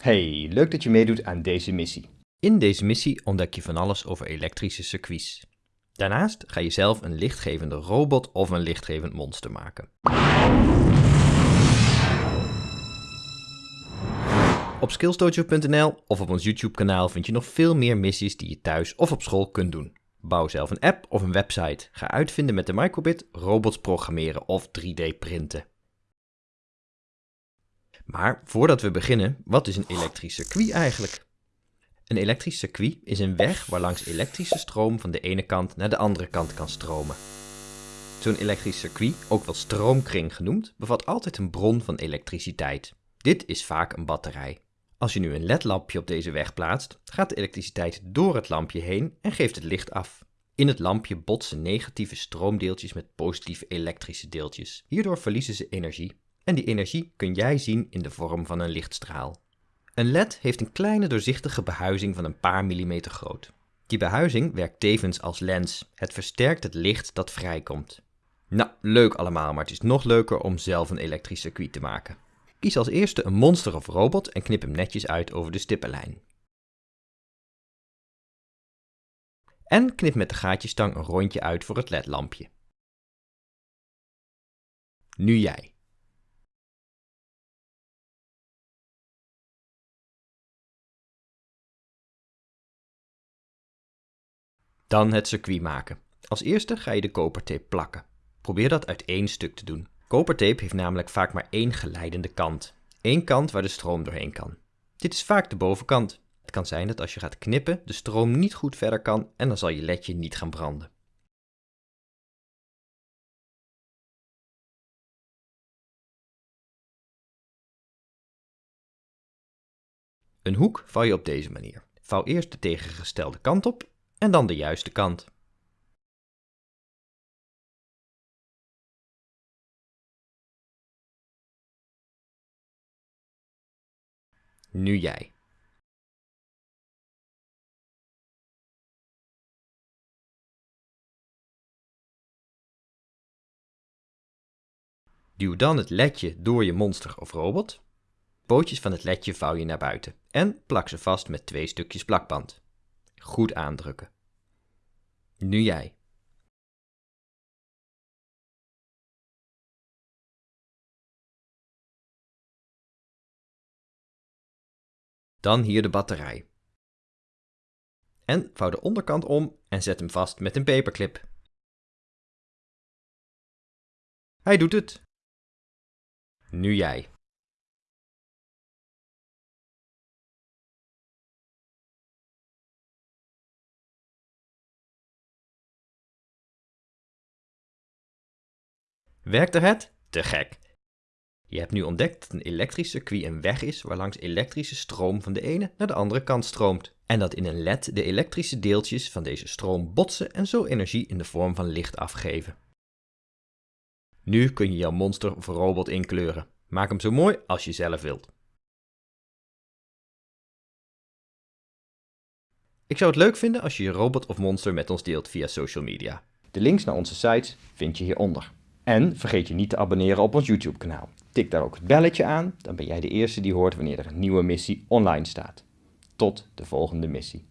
Hey, leuk dat je meedoet aan deze missie. In deze missie ontdek je van alles over elektrische circuits. Daarnaast ga je zelf een lichtgevende robot of een lichtgevend monster maken. Op skillsdojo.nl of op ons YouTube kanaal vind je nog veel meer missies die je thuis of op school kunt doen. Bouw zelf een app of een website. Ga uitvinden met de microbit, robots programmeren of 3D printen. Maar voordat we beginnen, wat is een elektrisch circuit eigenlijk? Een elektrisch circuit is een weg waarlangs elektrische stroom van de ene kant naar de andere kant kan stromen. Zo'n elektrisch circuit, ook wel stroomkring genoemd, bevat altijd een bron van elektriciteit. Dit is vaak een batterij. Als je nu een ledlampje op deze weg plaatst, gaat de elektriciteit door het lampje heen en geeft het licht af. In het lampje botsen negatieve stroomdeeltjes met positieve elektrische deeltjes. Hierdoor verliezen ze energie. En die energie kun jij zien in de vorm van een lichtstraal. Een LED heeft een kleine doorzichtige behuizing van een paar millimeter groot. Die behuizing werkt tevens als lens. Het versterkt het licht dat vrijkomt. Nou, leuk allemaal, maar het is nog leuker om zelf een elektrisch circuit te maken. Kies als eerste een monster of robot en knip hem netjes uit over de stippenlijn. En knip met de gaatjestang een rondje uit voor het ledlampje. Nu jij. Dan het circuit maken. Als eerste ga je de kopertape plakken. Probeer dat uit één stuk te doen. Kopertape heeft namelijk vaak maar één geleidende kant. Eén kant waar de stroom doorheen kan. Dit is vaak de bovenkant. Het kan zijn dat als je gaat knippen de stroom niet goed verder kan en dan zal je ledje niet gaan branden. Een hoek vouw je op deze manier. Vouw eerst de tegengestelde kant op en dan de juiste kant. Nu jij. Duw dan het ledje door je monster of robot. Pootjes van het ledje vouw je naar buiten en plak ze vast met twee stukjes plakband. Goed aandrukken. Nu jij. Dan hier de batterij. En vouw de onderkant om en zet hem vast met een paperclip. Hij doet het. Nu jij. Werkte het? Te gek! Je hebt nu ontdekt dat een elektrisch circuit een weg is waarlangs elektrische stroom van de ene naar de andere kant stroomt. En dat in een LED de elektrische deeltjes van deze stroom botsen en zo energie in de vorm van licht afgeven. Nu kun je jouw monster of robot inkleuren. Maak hem zo mooi als je zelf wilt. Ik zou het leuk vinden als je je robot of monster met ons deelt via social media. De links naar onze sites vind je hieronder. En vergeet je niet te abonneren op ons YouTube kanaal. Tik daar ook het belletje aan, dan ben jij de eerste die hoort wanneer er een nieuwe missie online staat. Tot de volgende missie.